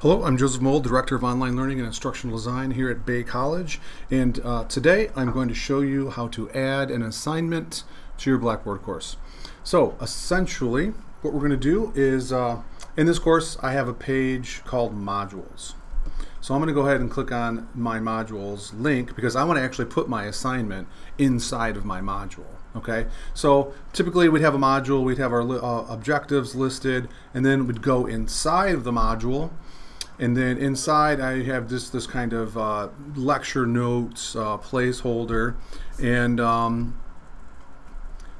Hello, I'm Joseph Mold, Director of Online Learning and Instructional Design here at Bay College. And uh, today I'm going to show you how to add an assignment to your Blackboard course. So essentially, what we're going to do is, uh, in this course, I have a page called Modules. So I'm going to go ahead and click on my modules link because I want to actually put my assignment inside of my module. Okay, so typically we'd have a module, we'd have our uh, objectives listed, and then we'd go inside of the module and then inside I have this this kind of uh, lecture notes uh, placeholder. And um,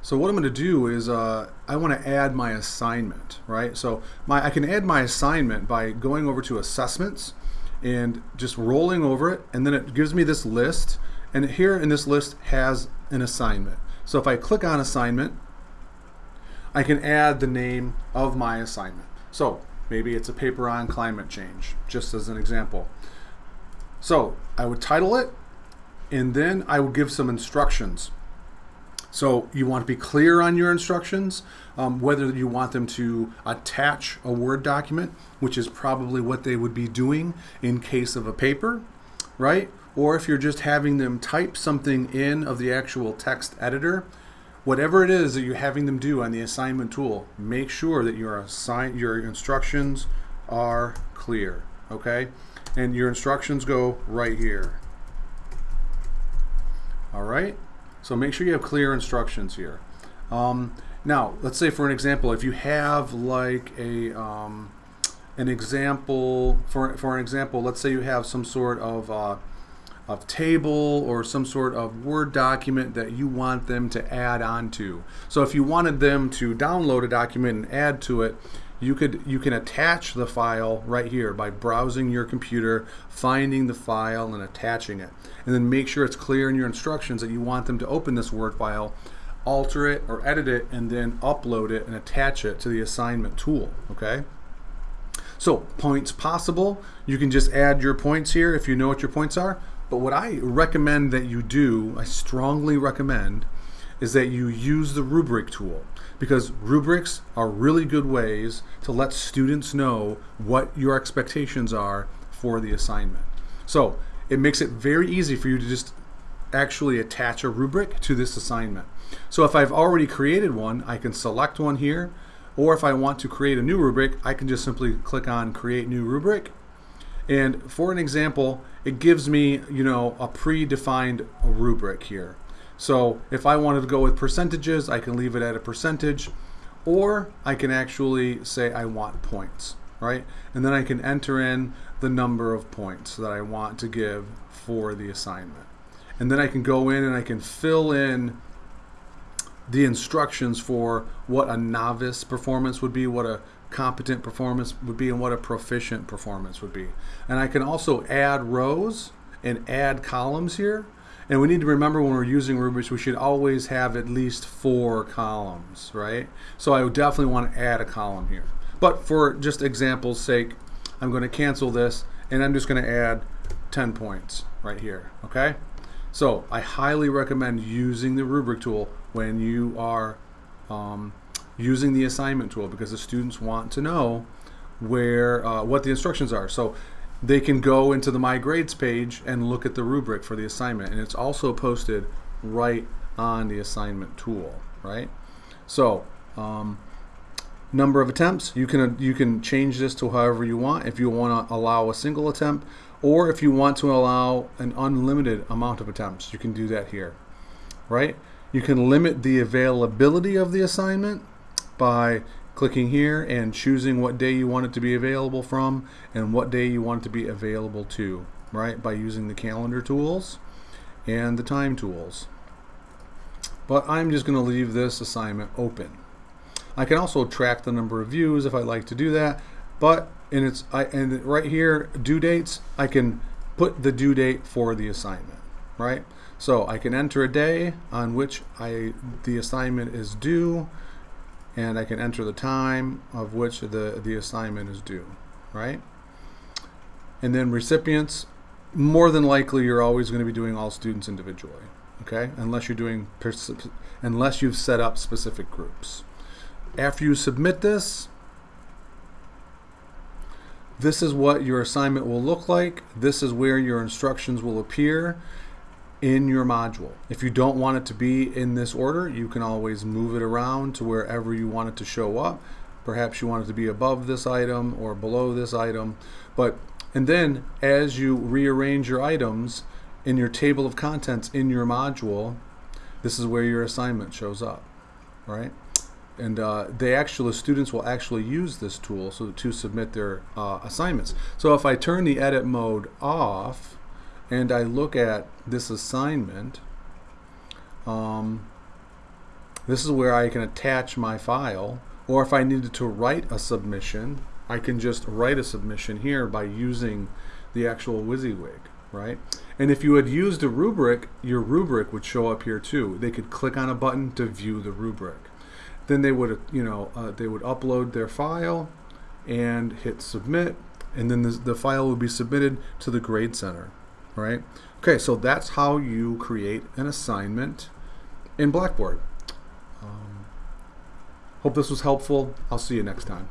so what I'm going to do is uh, I want to add my assignment right? So my I can add my assignment by going over to assessments and just rolling over it and then it gives me this list. And here in this list has an assignment. So if I click on assignment I can add the name of my assignment. So Maybe it's a paper on climate change, just as an example. So I would title it, and then I would give some instructions. So you want to be clear on your instructions, um, whether you want them to attach a Word document, which is probably what they would be doing in case of a paper, right? Or if you're just having them type something in of the actual text editor, whatever it is that you're having them do on the assignment tool, make sure that your assign your instructions are clear, okay? And your instructions go right here. All right? So make sure you have clear instructions here. Um, now, let's say for an example, if you have like a um, an example, for, for an example, let's say you have some sort of uh, of table or some sort of Word document that you want them to add onto. So if you wanted them to download a document and add to it, you could you can attach the file right here by browsing your computer, finding the file and attaching it. And then make sure it's clear in your instructions that you want them to open this Word file, alter it or edit it and then upload it and attach it to the assignment tool, okay? So points possible, you can just add your points here if you know what your points are. But what I recommend that you do, I strongly recommend, is that you use the rubric tool because rubrics are really good ways to let students know what your expectations are for the assignment. So it makes it very easy for you to just actually attach a rubric to this assignment. So if I've already created one, I can select one here, or if I want to create a new rubric, I can just simply click on create new rubric and for an example, it gives me, you know, a predefined rubric here. So if I wanted to go with percentages, I can leave it at a percentage, or I can actually say I want points, right? And then I can enter in the number of points that I want to give for the assignment. And then I can go in and I can fill in the instructions for what a novice performance would be, what a competent performance would be and what a proficient performance would be. And I can also add rows and add columns here. And we need to remember when we're using rubrics, we should always have at least four columns, right? So I would definitely want to add a column here. But for just example's sake, I'm going to cancel this and I'm just going to add 10 points right here, okay? So I highly recommend using the rubric tool when you are um, using the assignment tool because the students want to know where uh, what the instructions are. So they can go into the My Grades page and look at the rubric for the assignment and it's also posted right on the assignment tool, right? So um, number of attempts, you can, you can change this to however you want. If you want to allow a single attempt or if you want to allow an unlimited amount of attempts, you can do that here, right? You can limit the availability of the assignment by clicking here and choosing what day you want it to be available from and what day you want it to be available to, right? By using the calendar tools and the time tools. But I'm just going to leave this assignment open. I can also track the number of views if I like to do that, but and its I and right here due dates, I can put the due date for the assignment, right? So I can enter a day on which I the assignment is due and I can enter the time of which the, the assignment is due, right? And then recipients, more than likely you're always going to be doing all students individually, okay? Unless you're doing, unless you've set up specific groups. After you submit this, this is what your assignment will look like. This is where your instructions will appear in your module. If you don't want it to be in this order, you can always move it around to wherever you want it to show up. Perhaps you want it to be above this item or below this item. But and then as you rearrange your items in your table of contents in your module, this is where your assignment shows up, right? And uh, they actually, students will actually use this tool so to submit their uh, assignments. So if I turn the edit mode off and I look at this assignment, um, this is where I can attach my file. Or if I needed to write a submission, I can just write a submission here by using the actual WYSIWYG, right? And if you had used a rubric, your rubric would show up here too. They could click on a button to view the rubric. Then they would, you know, uh, they would upload their file and hit submit, and then the, the file would be submitted to the Grade Center, right? Okay, so that's how you create an assignment in Blackboard. Um, hope this was helpful. I'll see you next time.